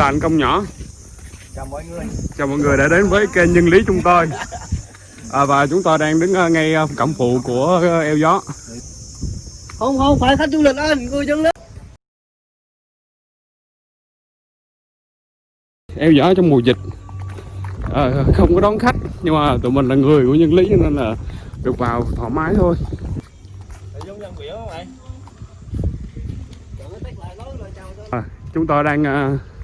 là anh công nhỏ. Chào mọi người. Chào mọi người đã đến với kênh nhân lý chúng tôi. À, và chúng tôi đang đứng ờ, ngay ờ, cổng phụ của ờ, eo gió. Không không phải khách du lịch anh người dân lên eo gió trong mùa dịch. À, không có đón khách nhưng mà tụi mình là người của nhân lý cho nên là được vào thoải mái thôi. À, chúng tôi đang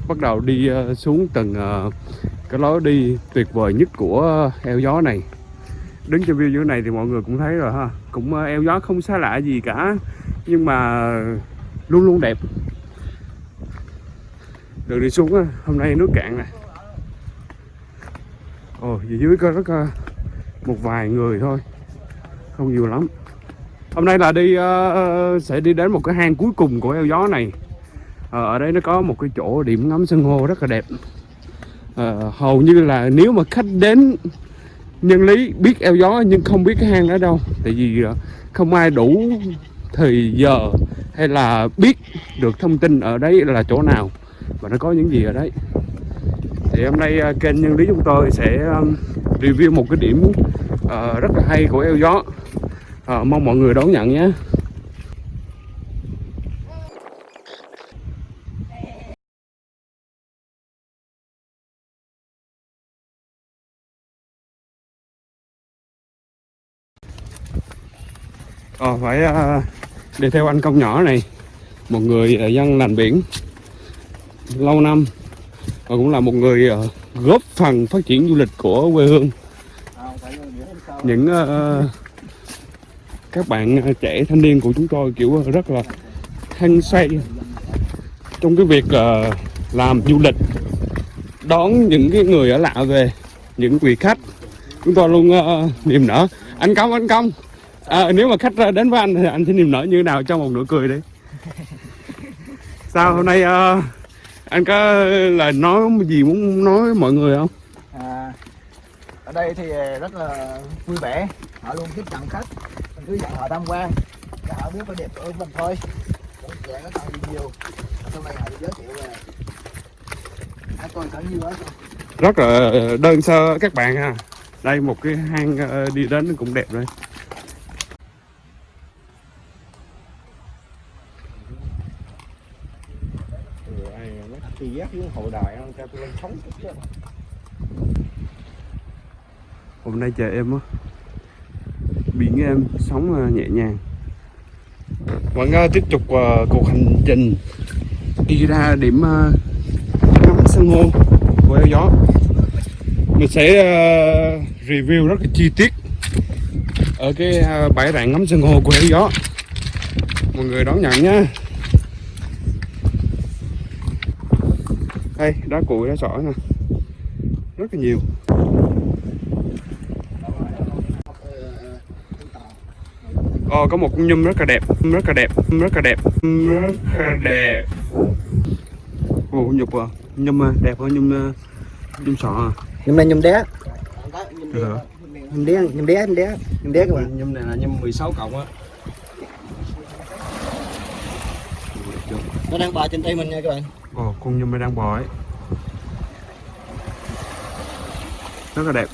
bắt đầu đi ờ, xuống tầng ờ, cái lối đi tuyệt vời nhất của ờ, eo gió này. Đứng trên view như thế này thì mọi người cũng thấy rồi ha. Cũng eo gió không xa lạ gì cả nhưng mà luôn luôn đẹp. Đường đi xuống hôm nay nước cạn nè. Ồ dưới dưới có rất một vài người thôi không nhiều lắm. Hôm nay là đi uh, sẽ đi đến một cái hang cuối cùng của eo gió này. Ờ, ở đây nó có một cái chỗ điểm ngắm san hô rất là đẹp. À, hầu như là nếu mà khách đến nhân lý biết eo gió nhưng không biết cái hang đó đâu. Tại vì ờ, không ai đủ thời giờ hay là biết được thông tin ở đấy là chỗ nào. Và nó có những gì ở đấy. Thì hôm nay kênh nhân lý chúng tôi sẽ review một cái điểm uh, rất là hay của eo gió. Uh, mong mọi người đón nhận nhé. Ờ, phải ờ, đi theo anh công nhỏ này một người ờ, dân làng biển lâu năm và cũng là một người ờ, góp phần phát triển du lịch của quê hương. Những ờ, các bạn trẻ thanh niên của chúng tôi kiểu rất là hăng say trong cái việc ờ, làm du lịch đón những cái người ở lạ về những vị khách. Chúng tôi luôn uh, niềm nở. Anh công anh công à, nếu mà khách đến với anh thì anh sẽ niềm nở như thế nào cho một nụ cười đi sao hôm nay ờ, anh có lời nói gì muốn nói với mọi người không? À, ở đây thì rất là vui vẻ. Họ luôn tiếp nhận khách. Mình cứ dẫn họ tham quan. Cho họ biết cái đẹp của mình thôi. Cũng dạng nó còn nhiều. Sau này họ giới thiệu về. Tôi có nhiều quá. Rất là đơn sơ các bạn ha. Đây một cái hang ờ, đi đến cũng đẹp đây thì giác với hậu đại cho tôi lên sống chứ hôm nay trời em á. Biển em sóng à, nhẹ nhàng. Vẫn uh, tiếp tục uh, cuộc hành trình đi ra điểm ờ, ngắm san hô của eo gió mình sẽ uh, review rất là chi tiết ở cái uh, bãi rạn ngắm san hô của eo gió mọi người đón nhận nhé đây đá cuội đá sỏi nè. Rất là nhiều. Ồ, có một con nhum rất là đẹp, rất là đẹp, rất là đẹp, rất là đẹp. Ồ, nhục à, nhum à, đẹp hơn nhum à, nhum sọ à. nhung đé Được hả? nhung đé nhung đé nhung đé nhung đé các bạn nhum này là nhum 16 cộng á nó đang bò trên tay mình nha các bạn Ồ, con nhum này đang bò ấy. Rất là đẹp.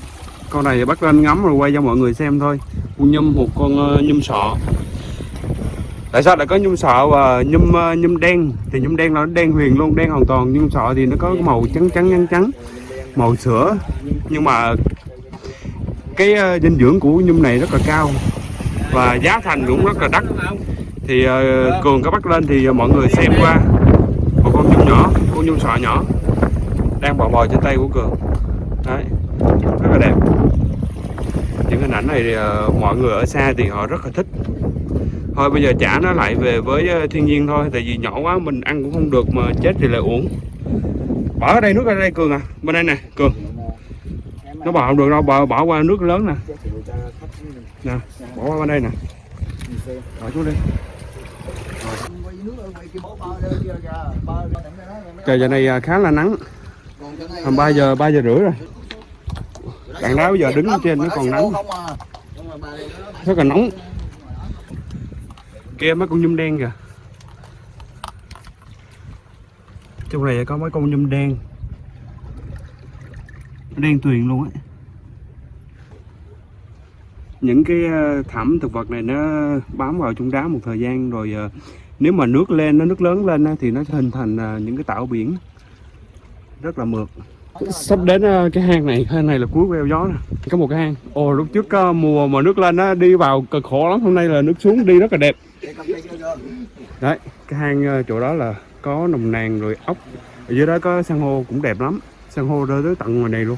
Con này bắt lên ngắm rồi quay cho mọi người xem thôi. Con nhum một con nhâm nhum sọ. Tại sao lại có nhum sọ và nhum nhâm nhum đen? Thì nhum đen là nó đen huyền luôn, đen hoàn toàn. Nhum sọ thì nó có màu trắng trắng trắng trắng, màu sữa. Nhưng mà cái ờ, dinh dưỡng của nhum này rất là cao và giá thành cũng rất là đắt. Thì cường có bắt lên thì mọi người xem qua một con nhâm nhỏ, con nhâm sọ nhỏ đang bò bò trên tay của cường. Đấy, rất là đẹp. Những hình ảnh này thì, ờ, mọi người ở xa thì họ rất là thích. Thôi bây giờ trả nó lại về với ờ, thiên nhiên thôi, tại vì nhỏ quá mình ăn cũng không được mà chết thì lại uống Bỏ ở đây nước ở đây cường à, bên đây nè, cường. Nó bỏ không được đâu, bỏ, bỏ qua nước lớn nè. Nè, bỏ qua bên đây nè. Bỏ xuống đi. Trời giờ này ờ, khá là nắng, tầm 3 giờ 3 giờ rưỡi rồi. Bạn đá bây giờ đứng trên nó còn nắng, rất là nóng. Kia mấy con nhum đen kìa. trong này có mấy con nhum đen. Đen tuyền luôn ấy, những cái ờ, thảm thực vật này nó bám vào trong đá một thời gian rồi ờ, nếu mà nước lên nó nước lớn lên thì nó hình thành ờ, những cái tảo biển. Rất là mượt sắp đến ờ, cái hang này hang này là cuối queo gió nè. Có một cái hang. Ồ, lúc trước ờ, mùa mà nước lên á, đi vào cực khổ lắm. Hôm nay là nước xuống, đi rất là đẹp. Đấy, cái hang ờ, chỗ đó là có nồng nàn rồi ốc. Ở dưới đó có san hô cũng đẹp lắm. San hô rơi tới tận ngoài này luôn.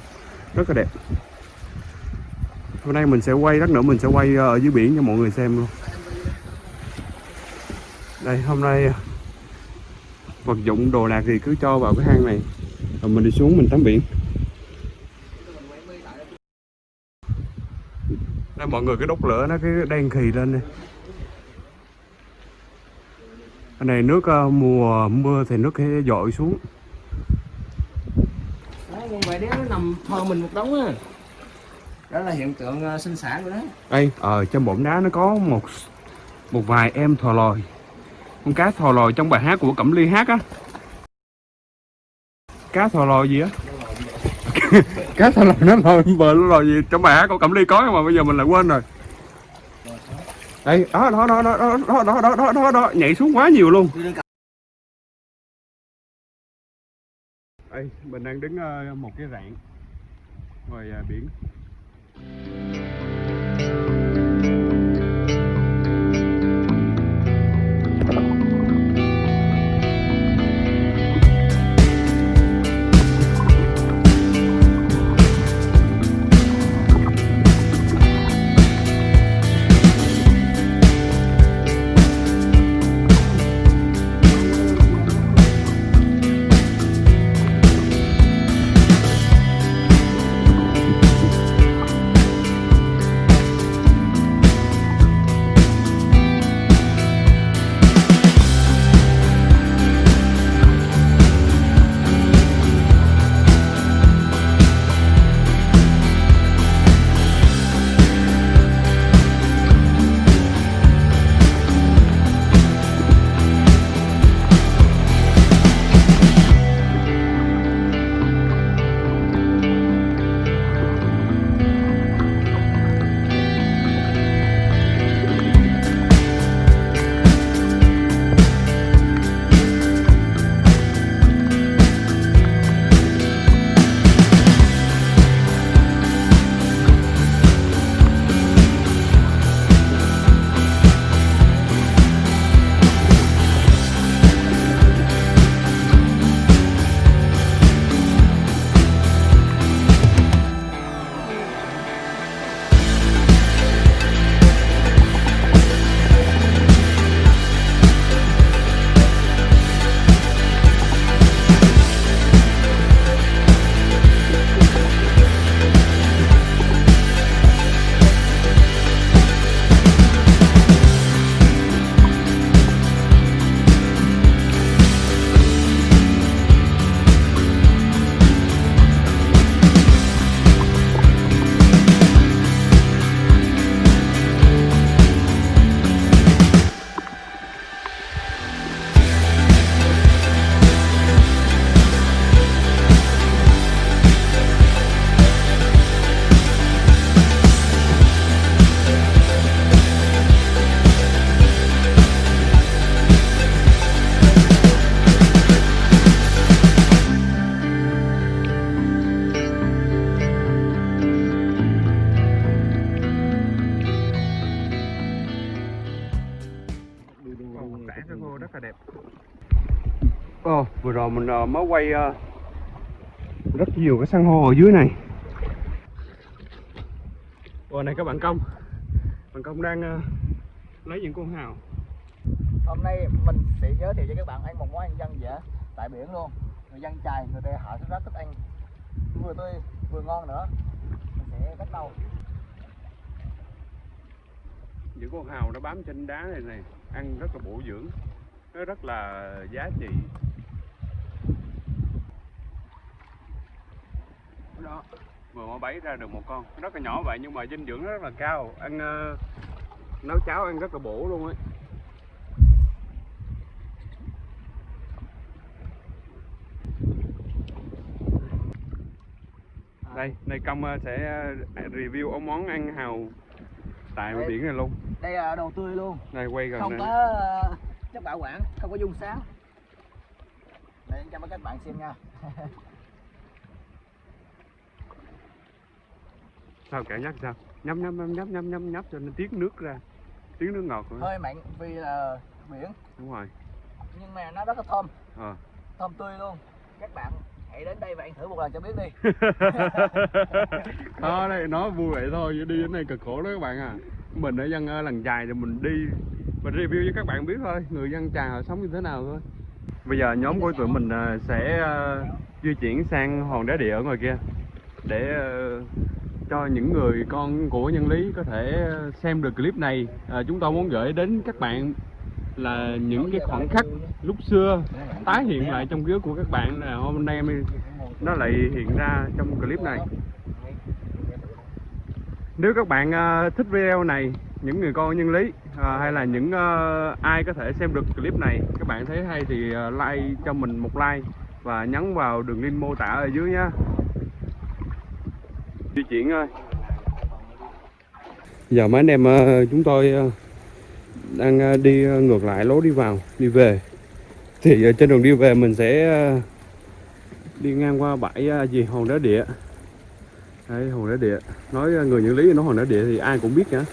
Rất là đẹp. Hôm nay mình sẽ quay, lát nữa mình sẽ quay ở dưới biển cho mọi người xem luôn. Đây, hôm nay vật dụng đồ đạc thì cứ cho vào cái hang này rồi mình đi xuống mình tắm biển. Đây mọi người cái đốt lửa nó cái đen khì lên đây. Cái này nước ờ, mùa mưa thì nước sẽ dội xuống. Đấy, con quạ đéo nó nằm thò mình một đống á. Đó là hiện tượng ờ, sinh sản của nó. đây ở trong bụng đá nó có một một vài em thò lòi. Con cá thò lòi trong bài hát của cẩm ly hát á cá thò lòi gì á cá thò lòi nó lòi bờ nó lòi gì trong hát của cẩm ly có nhưng mà bây giờ mình lại quên rồi đây đó đó đó đó đó đó đó đó đó đó, nhảy xuống quá nhiều luôn đây mình đang đứng ờ, một cái rạn ngoài ờ, biển rồi mình ờ, mới quay ờ, rất nhiều cái san hô ở dưới này Ồ này các bạn công Bạn công đang ờ, lấy những con hào Hôm nay mình sẽ giới thiệu cho các bạn ăn một món ăn dân dã tại biển luôn. Người dân chài, người ta họ rất thích ăn vừa tươi vừa ngon nữa. Mình sẽ bắt đầu. những con hào nó bám trên đá này này ăn rất là bổ dưỡng nó rất là giá trị đó. Vừa mới bẫy ra được một con. Rất là nhỏ vậy nhưng mà dinh dưỡng rất là cao. Ăn uh, nấu cháo ăn rất là bổ luôn ấy. À. Đây này công ờ, sẽ ờ, review ống món ăn hàu tại đây, biển này luôn. Đây là đồ tươi luôn. Này quay gần không này. có chất bảo quản không có dung sáng. Đây cho các bạn xem nha. sao cảm giác sao? Nhấp nhấp nhấp nhấp nhấp nhấp nhấp cho nó tiết nước ra. Tiếng nước ngọt nữa. hơi mặn vì là biển. Đúng rồi. Nhưng mà nó rất là thơm. Ờ. Thơm tươi luôn. Các bạn hãy đến đây và ăn thử một lần cho biết đi. Đó đây nó vui vậy thôi chứ đi đến đây cực khổ đó các bạn à. Mình ở dân ờ, làng chài thì mình đi mình review cho các bạn biết thôi người dân chài họ sống như thế nào thôi. Bây giờ nhóm của tụi mình ờ, sẽ ờ, di chuyển sang hòn đá địa ở ngoài kia để ờ, cho những người con của nhân lý có thể ờ, xem được clip này. À, chúng tôi muốn gửi đến các bạn là những cái khoảnh khắc lúc xưa tái hiện lại trong ký ức của các bạn là hôm nay nó lại hiện ra trong clip này. Nếu các bạn ờ, thích video này những người con nhân lý ờ, hay là những uh, ai có thể xem được clip này các bạn thấy hay thì like cho mình một like và nhấn vào đường link mô tả ở dưới nhé di chuyển thôi. giờ mấy anh em ờ, chúng tôi ờ, đang ờ, đi ngược lại lối đi vào đi về. Thì trên đường đi về mình sẽ đi ngang qua bãi gì hòn đá địa. Đấy, hòn đá địa. Nói người những lý nói hòn đá địa thì ai cũng biết cả.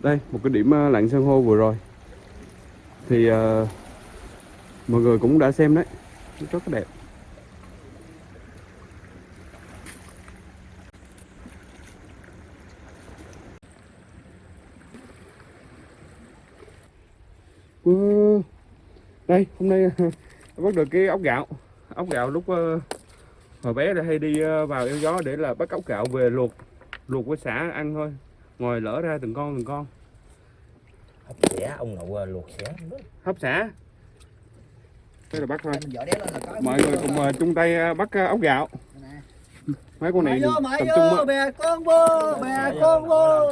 Đây một cái điểm lặn san hô vừa rồi. Thì uh, mọi người cũng đã xem đấy. Rất là đẹp. Đây hôm nay bắt được cái ốc gạo. Ốc gạo lúc ờ, hồi bé là hay đi ờ, vào eo gió để là bắt ốc gạo về luộc luộc với xả ăn thôi. Ngồi lỡ ra từng con từng con. Hấp xẻ ông nội luộc xẻ. Hấp xả đây là bắt thôi. Mình dở đéo lên là có. Mọi người cùng ờ, chung tay bắt ốc gạo. Nè. mấy con này tập trung bè con vô, bè con vô.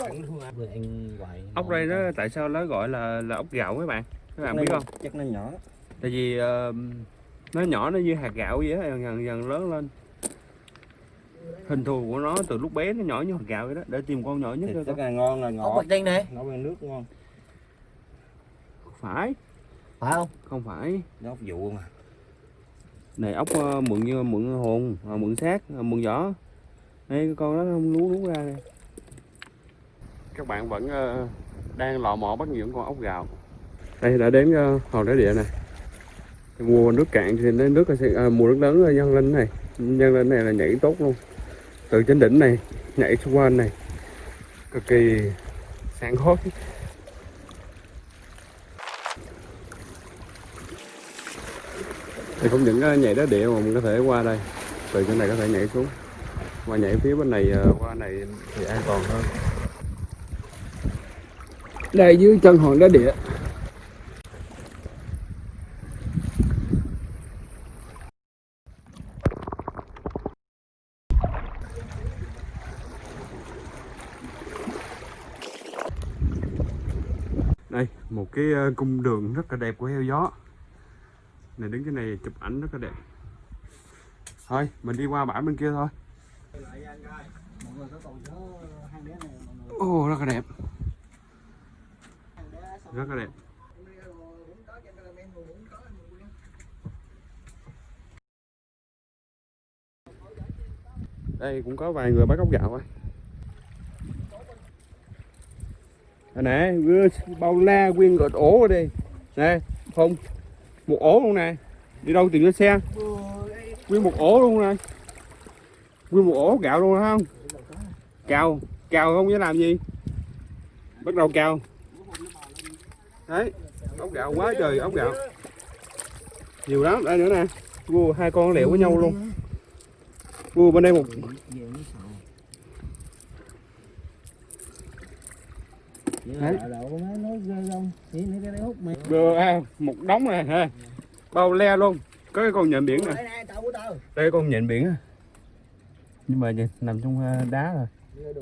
Ốc đây nó tại sao nó gọi là là ốc gạo các bạn? Các bạn biết không? chắc nó nhỏ tại vì ờ, nó nhỏ nó như hạt gạo vậy á dần dần dần lớn lên. Hình thù của nó từ lúc bé nó nhỏ như hạt gạo vậy đó để tìm con nhỏ nhất thịt thôi rất là ngon là ngọt. Bạch tinh này, nấu với nước ngon. Phải. Phải không? không phải. Nó ốc dụ mà. Này ốc ờ, mượn như mượn hồn ờ, mượn xác ờ, mượn vỏ đây cái con đó không lú lú ra đây các bạn vẫn ờ, đang lò mò bắt những con ốc gạo. Đây đã đến ờ, hòn đá địa này mùa nước cạn thì nó nước sẽ à, mùa nước lớn là nhân lên này. Nhân lên này là nhảy tốt luôn. Từ trên đỉnh này nhảy xung quanh này. Cực kỳ sáng khoái thì không những à, nhảy đá địa mà mình có thể qua đây. Từ trên này có thể nhảy xuống. Và nhảy phía bên này à, qua này thì an toàn hơn. Đây dưới chân hòn đá địa đây trên cung đường rất là đẹp của heo gió. Này đứng cái này chụp ảnh rất là đẹp. Thôi mình đi qua bãi bên kia thôi. Ô oh, rất là đẹp. Rất là đẹp. Đây cũng có vài người bắt ốc gạo rồi Đây nè bao la nguyên gọt ổ ở đây. Nè, không, một ổ luôn nè. Đi đâu tìm cái xe? Nguyên một ổ luôn nè. Nguyên một ổ gạo luôn không? Cào cào không biết làm gì. Bắt đầu cào. Đấy, ốc gạo quá trời ốc gạo. Nhiều lắm. Đây nữa nè. Vua hai con liệu với nhau luôn. Vua bên đây một Đấy. À, một đống này ha. Bao le luôn. Có cái con nhện biển nè. Đây này, đây con nhện biển nhưng mà nhìn nằm trong à, đá rồi. Đưa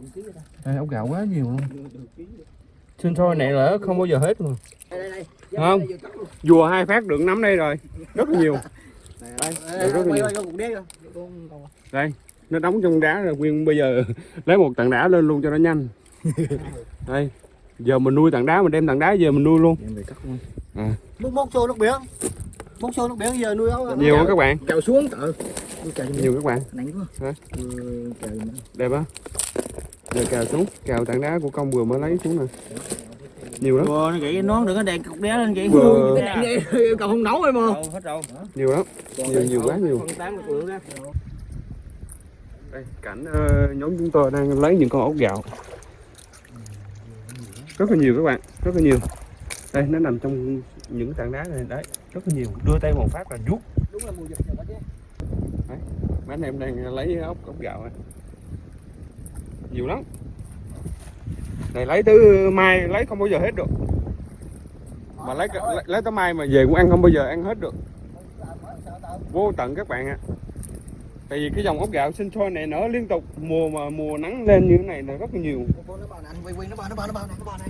đây ốc gạo quá nhiều luôn. Sinh sôi này là không bao giờ hết luôn. Đây đây đây. Không. Vùa hai phát được nắm đây rồi. Rất là nhiều Đây, rất là con- đây nó đóng trong đá rồi nguyên bây giờ lấy một tảng đá lên luôn cho nó nhanh. Đây giờ mình nuôi tảng đá mình đem tảng đá về mình nuôi luôn. Múc múc xô nước biển. Múc xô nước biển giờ nuôi ấu. Nhiều không các bạn. Kèo xuống tự nhiều các bạn. Hả? Ừ, đẹp á. Giờ cào xuống cào tảng đá của công vừa mới lấy xuống nè. Nhiều lắm. Ủa, nó vậy nó đừng có đèn cục đĩa lên vậy Vừa- còn không nấu em mà. Đâu, hết đâu. nhiều lắm. Nhiều nhiều quá nhiều. đây cảnh ờ, nhóm chúng tôi đang lấy những con ốc gạo rất là nhiều các bạn rất là nhiều. Đây nó nằm trong những tảng đá này đấy rất là nhiều. Đưa tay một phát là rút. Đúng là mùa dịch rồi chứ. Mấy anh em đang lấy ốc ốc gạo này. nhiều lắm. Này lấy tới mai lấy không bao giờ hết được. Mà lấy lấy, lấy tới mai mà về cũng ăn không bao giờ ăn hết được. Vô tận các bạn ạ tại vì cái dòng ốc gạo sinh sôi này nở liên tục mùa mà mùa nắng lên như thế này là rất là nhiều. Nó bò này anh quay quay nó bò nó bò nó bò này nó bò này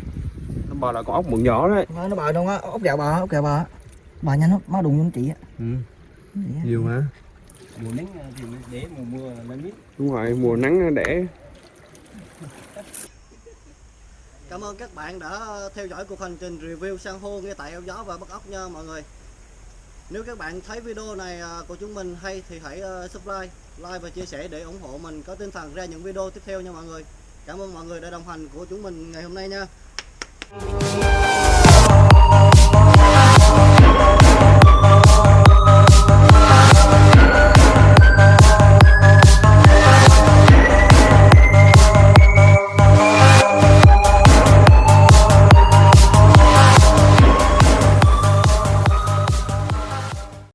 nó bò là con ốc mượn nhỏ đấy. Nó nó bò đâu á ốc gạo bò ốc gạo bò bò nhanh lắm má đụng vô chị á. Ừ. nhiều hả? Mùa nắng thì để mùa mưa nó biết. đúng rồi mùa nắng để Cảm ơn các bạn đã theo dõi cuộc hành trình review san hô ngay tại eo gió và bắt ốc nha mọi người. Nếu các bạn thấy video này à, của chúng mình hay thì hãy à, subscribe, like và chia sẻ để ủng hộ mình có tinh thần ra những video tiếp theo nha mọi người. Cảm ơn mọi người đã đồng hành của chúng mình ngày hôm nay nha.